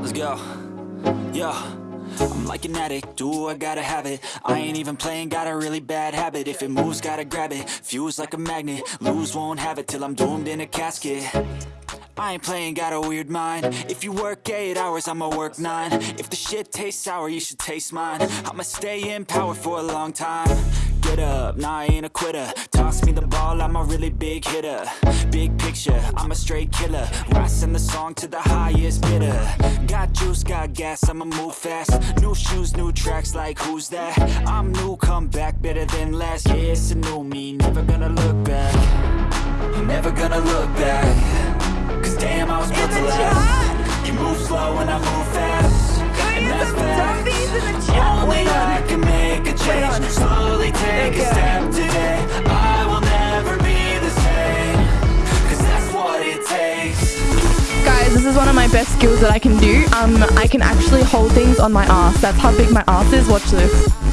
Let's go. Yo. I'm like an addict, do I gotta have it? I ain't even playing, got a really bad habit. If it moves, gotta grab it, fuse like a magnet Lose, won't have it till I'm doomed in a casket. I ain't playing, got a weird mind. If you work 8 hours, I'ma work 9 If the shit tastes sour, you should taste mine. I'ma stay in power for a long time. Get up, nah I ain't a quitter. Toss me the ball, I'm a really big hitter. Big picture, I'm a straight killer. Rising the song to the highest bidder. Got juice, got gas, I'ma move fast. New shoes, new tracks, like who's that? I'm new, come back, better than last Yeah, it's a new me, never gonna look back. Never gonna look back. Cause damn, I was built to last. You move slow and I move fast one of my best skills that I can do. Um, I can actually hold things on my ass. That's how big my ass is. Watch this.